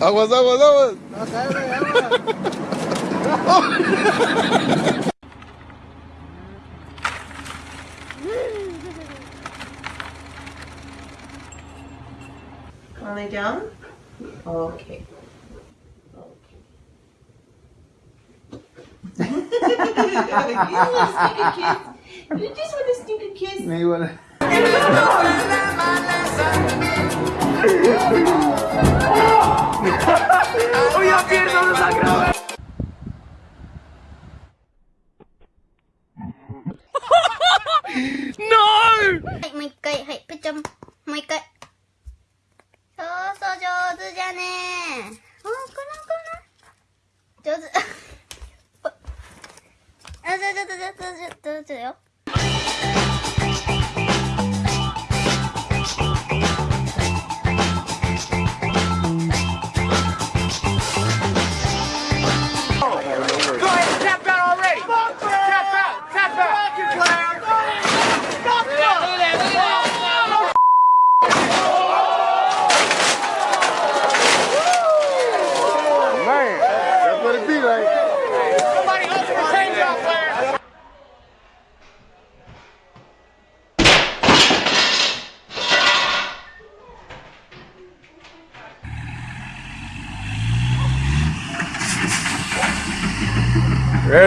Aguas, aguas, aguas. No, cae, down? Okay. you want a kiss? You just want a sneaker kiss? Me igual. No! 뜨세요?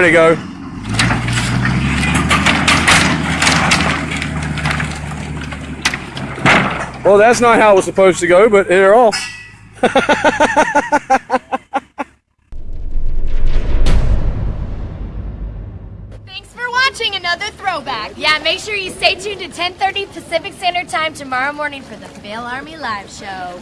There to go. Well, that's not how it was supposed to go, but they're off. Thanks for watching another throwback. Yeah, make sure you stay tuned to 10:30 Pacific Standard Time tomorrow morning for the FailArmy live show.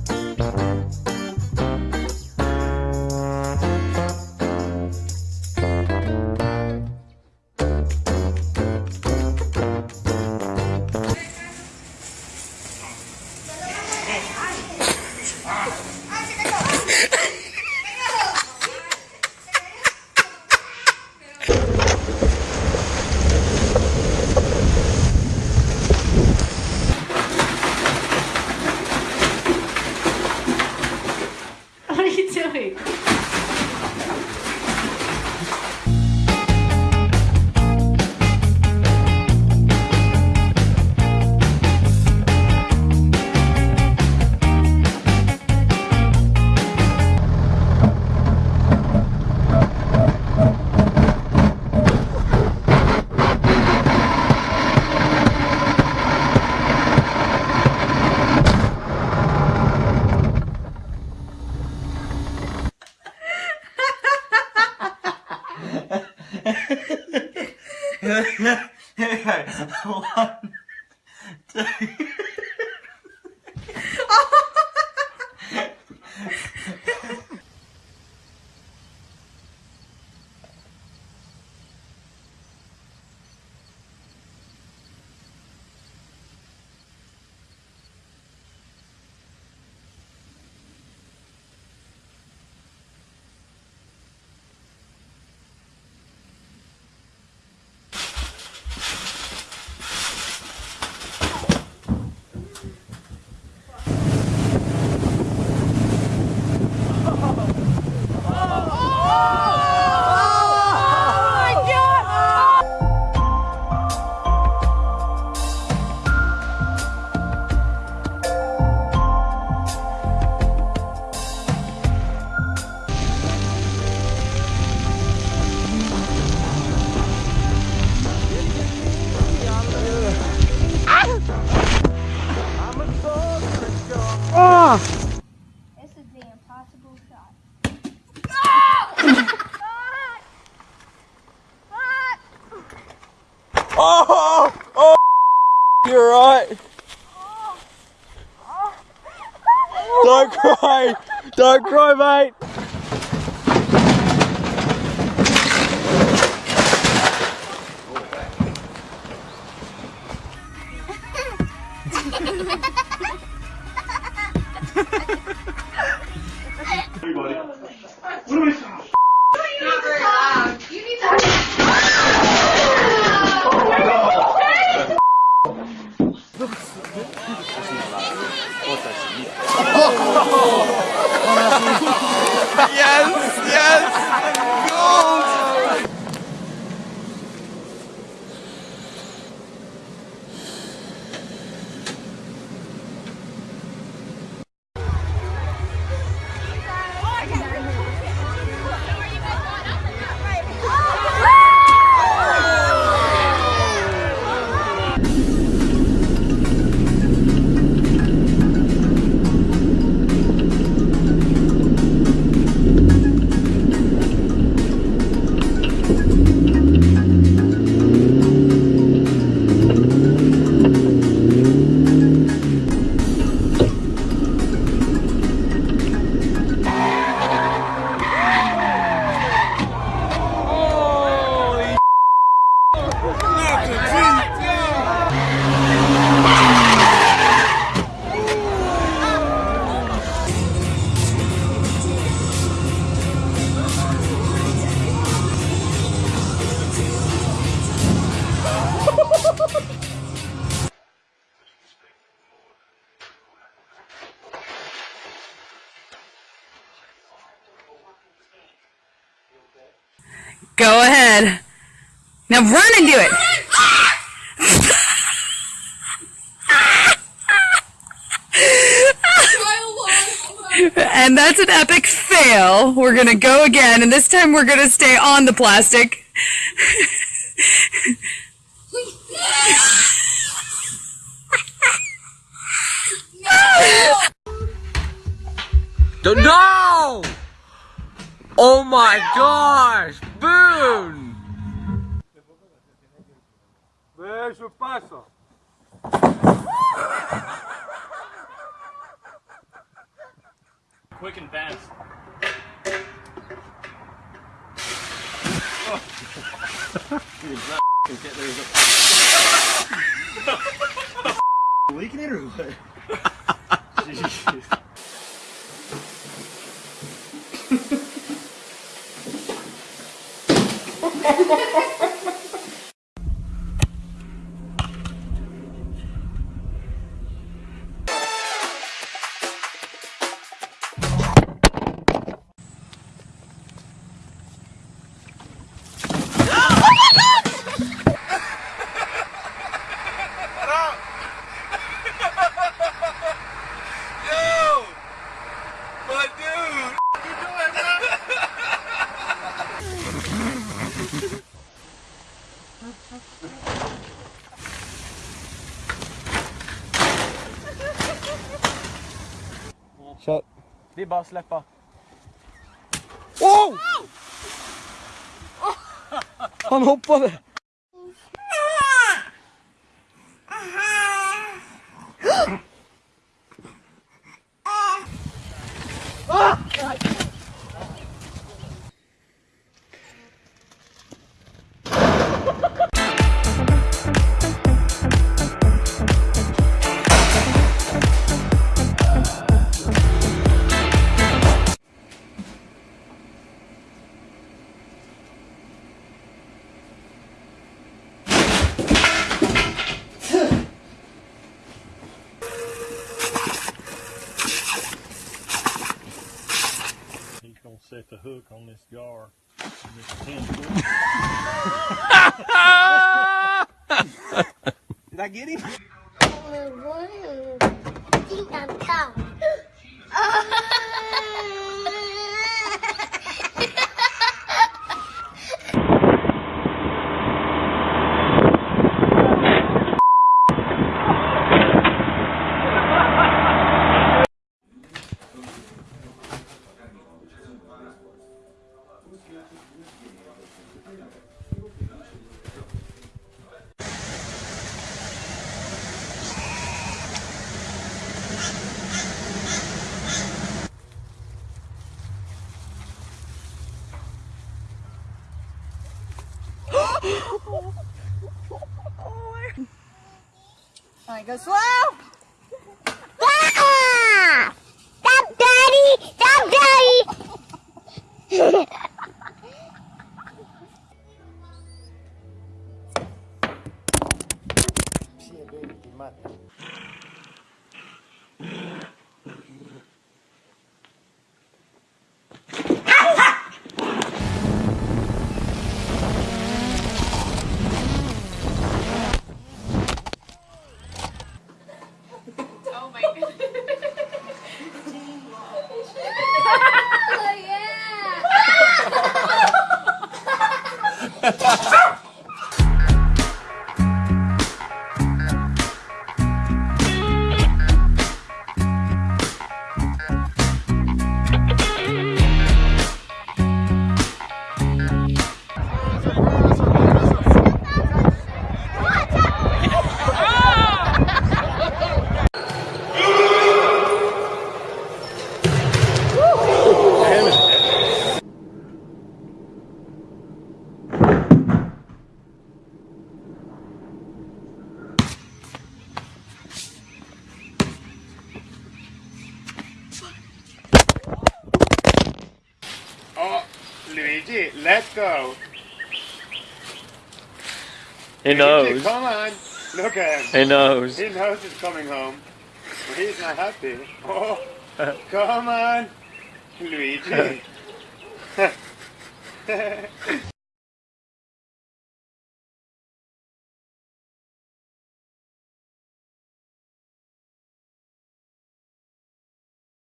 This cry. Don't cry, mate. Not Go ahead. Now run and do it. and that's an epic fail. We're gonna go again, and this time we're gonna stay on the plastic. No! Oh my gosh! Boone! Eso pasa. Quick and fast. Leaking it or what? Ha ha ha! Shut. Det är bara att släppa. Oh! Han hoppade. set the hook on this jar. Did I get him? I think I'm caught. Alright, go slow. Ah! Stop, Daddy! Stop, Daddy! Sì, è Ah! He knows. come on. Look at him. He knows. He knows he's coming home. But he's not happy. Oh, come on, Luigi.